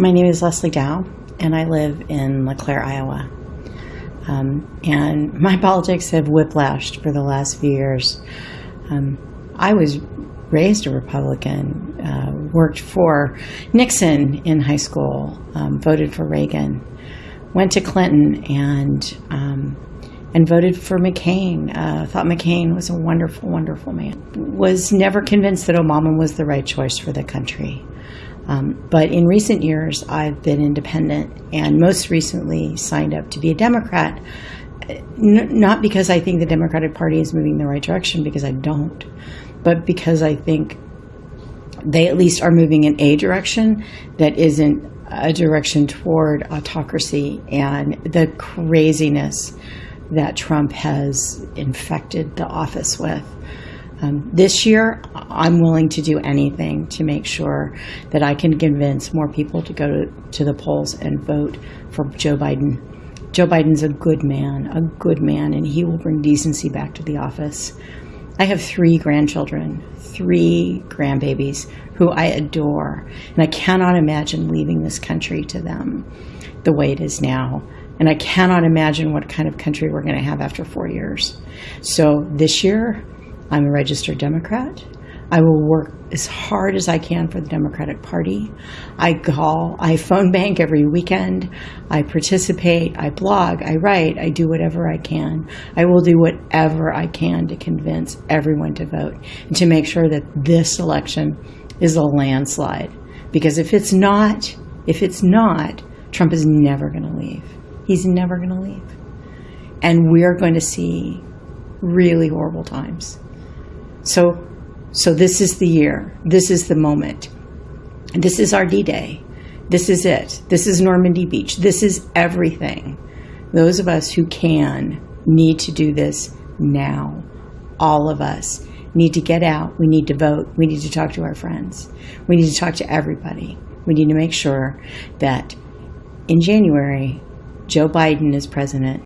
My name is Leslie Dow, and I live in LeClaire, Iowa. Um, and my politics have whiplashed for the last few years. Um, I was raised a Republican, uh, worked for Nixon in high school, um, voted for Reagan, went to Clinton, and um, and voted for McCain. Uh, thought McCain was a wonderful, wonderful man. Was never convinced that Obama was the right choice for the country. Um, but in recent years, I've been independent and most recently signed up to be a Democrat. N- not because I think the Democratic Party is moving in the right direction, because I don't, but because I think they at least are moving in a direction that isn't a direction toward autocracy and the craziness that Trump has infected the office with. Um, this year, I'm willing to do anything to make sure that I can convince more people to go to, to the polls and vote for Joe Biden. Joe Biden's a good man, a good man, and he will bring decency back to the office. I have three grandchildren, three grandbabies who I adore, and I cannot imagine leaving this country to them the way it is now. And I cannot imagine what kind of country we're going to have after four years. So this year, I'm a registered Democrat. I will work as hard as I can for the Democratic Party. I call, I phone bank every weekend. I participate, I blog, I write, I do whatever I can. I will do whatever I can to convince everyone to vote and to make sure that this election is a landslide. Because if it's not, if it's not, Trump is never going to leave. He's never going to leave. And we're going to see really horrible times. So, so this is the year. This is the moment. This is our D Day. This is it. This is Normandy Beach. This is everything. Those of us who can need to do this now. All of us need to get out. We need to vote. We need to talk to our friends. We need to talk to everybody. We need to make sure that in January, Joe Biden is president